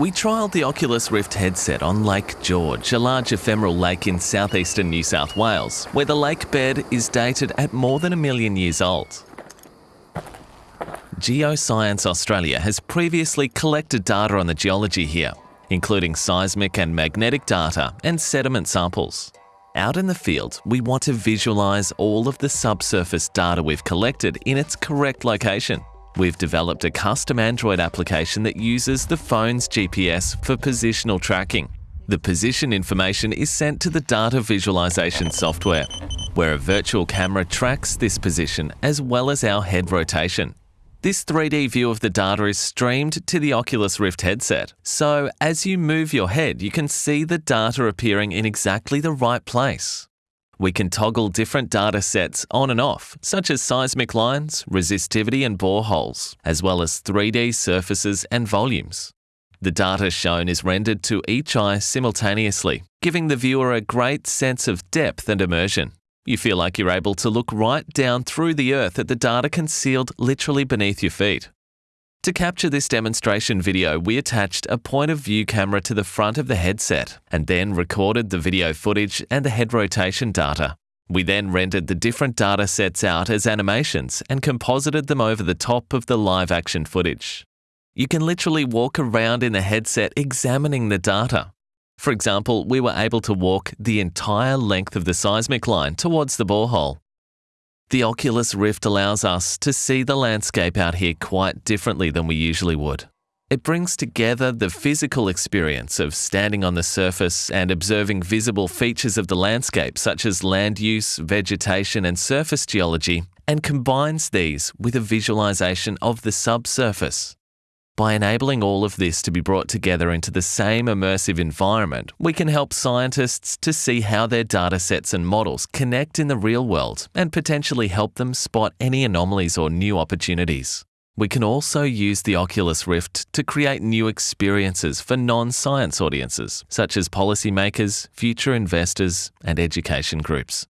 We trialled the Oculus Rift headset on Lake George, a large ephemeral lake in southeastern New South Wales, where the lake bed is dated at more than a million years old. Geoscience Australia has previously collected data on the geology here, including seismic and magnetic data and sediment samples. Out in the field, we want to visualise all of the subsurface data we've collected in its correct location. We've developed a custom Android application that uses the phone's GPS for positional tracking. The position information is sent to the data visualization software, where a virtual camera tracks this position as well as our head rotation. This 3D view of the data is streamed to the Oculus Rift headset, so as you move your head, you can see the data appearing in exactly the right place we can toggle different data sets on and off, such as seismic lines, resistivity and boreholes, as well as 3D surfaces and volumes. The data shown is rendered to each eye simultaneously, giving the viewer a great sense of depth and immersion. You feel like you're able to look right down through the earth at the data concealed literally beneath your feet. To capture this demonstration video, we attached a point of view camera to the front of the headset and then recorded the video footage and the head rotation data. We then rendered the different data sets out as animations and composited them over the top of the live action footage. You can literally walk around in the headset examining the data. For example, we were able to walk the entire length of the seismic line towards the borehole the Oculus Rift allows us to see the landscape out here quite differently than we usually would. It brings together the physical experience of standing on the surface and observing visible features of the landscape, such as land use, vegetation, and surface geology, and combines these with a visualization of the subsurface. By enabling all of this to be brought together into the same immersive environment, we can help scientists to see how their datasets and models connect in the real world and potentially help them spot any anomalies or new opportunities. We can also use the Oculus Rift to create new experiences for non science audiences, such as policymakers, future investors, and education groups.